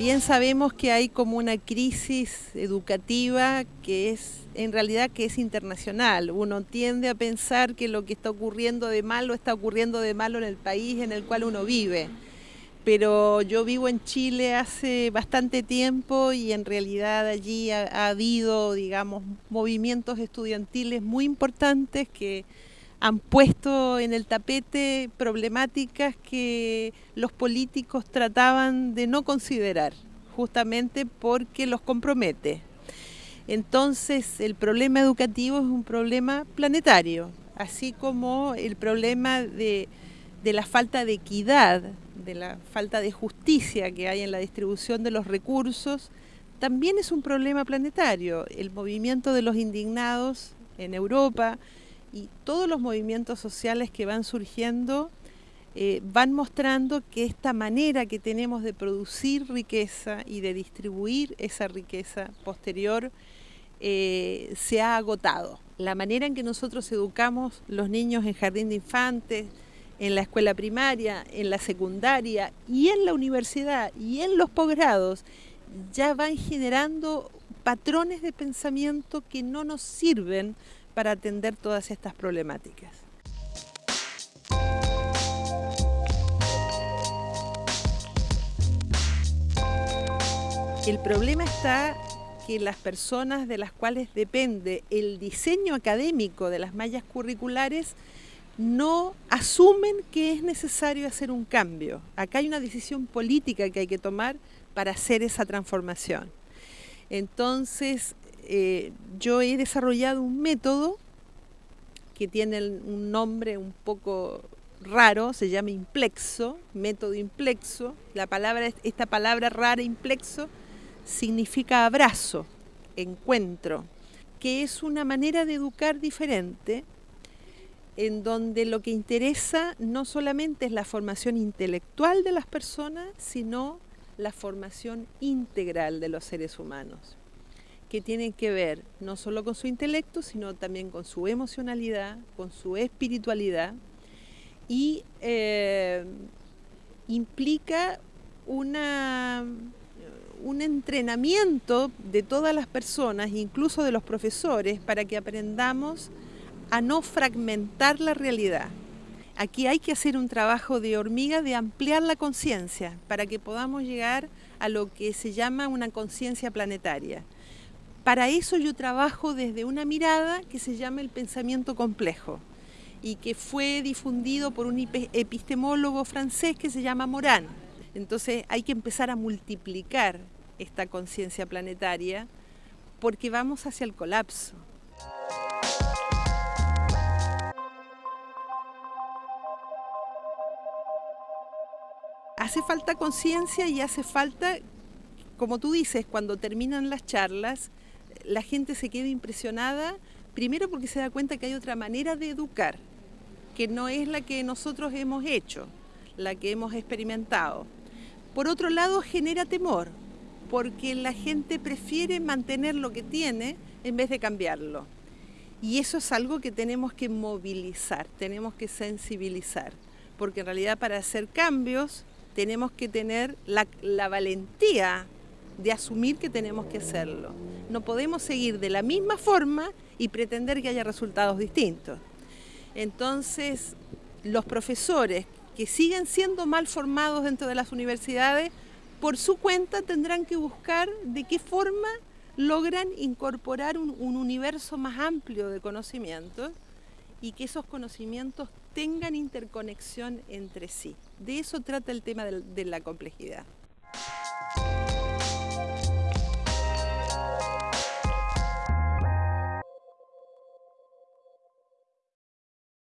bien sabemos que hay como una crisis educativa que es en realidad que es internacional. Uno tiende a pensar que lo que está ocurriendo de malo está ocurriendo de malo en el país en el cual uno vive. Pero yo vivo en Chile hace bastante tiempo y en realidad allí ha, ha habido, digamos, movimientos estudiantiles muy importantes que han puesto en el tapete problemáticas que los políticos trataban de no considerar, justamente porque los compromete. Entonces, el problema educativo es un problema planetario, así como el problema de, de la falta de equidad, de la falta de justicia que hay en la distribución de los recursos, también es un problema planetario. El movimiento de los indignados en Europa, y todos los movimientos sociales que van surgiendo eh, van mostrando que esta manera que tenemos de producir riqueza y de distribuir esa riqueza posterior eh, se ha agotado. La manera en que nosotros educamos los niños en jardín de infantes, en la escuela primaria, en la secundaria y en la universidad y en los posgrados, ya van generando patrones de pensamiento que no nos sirven para atender todas estas problemáticas. El problema está que las personas de las cuales depende el diseño académico de las mallas curriculares no asumen que es necesario hacer un cambio. Acá hay una decisión política que hay que tomar para hacer esa transformación. Entonces, eh, yo he desarrollado un método que tiene un nombre un poco raro, se llama implexo, método implexo. La palabra, esta palabra rara, implexo, significa abrazo, encuentro, que es una manera de educar diferente, en donde lo que interesa no solamente es la formación intelectual de las personas, sino la formación integral de los seres humanos que tienen que ver no solo con su intelecto, sino también con su emocionalidad, con su espiritualidad y eh, implica una, un entrenamiento de todas las personas, incluso de los profesores, para que aprendamos a no fragmentar la realidad. Aquí hay que hacer un trabajo de hormiga de ampliar la conciencia para que podamos llegar a lo que se llama una conciencia planetaria. Para eso yo trabajo desde una mirada que se llama el pensamiento complejo y que fue difundido por un epistemólogo francés que se llama Morán. Entonces hay que empezar a multiplicar esta conciencia planetaria porque vamos hacia el colapso. Hace falta conciencia y hace falta, como tú dices, cuando terminan las charlas, la gente se queda impresionada, primero porque se da cuenta que hay otra manera de educar, que no es la que nosotros hemos hecho, la que hemos experimentado. Por otro lado, genera temor, porque la gente prefiere mantener lo que tiene en vez de cambiarlo. Y eso es algo que tenemos que movilizar, tenemos que sensibilizar, porque en realidad para hacer cambios tenemos que tener la, valentía de asumir que tenemos que hacerlo. No podemos seguir de la misma forma y pretender que haya resultados distintos. Entonces, los profesores que siguen siendo mal formados dentro de las universidades, por su cuenta tendrán que buscar de qué forma logran incorporar un, universo más amplio de conocimientos y que esos conocimientos tengan interconexión entre sí. De eso trata el tema de la complejidad.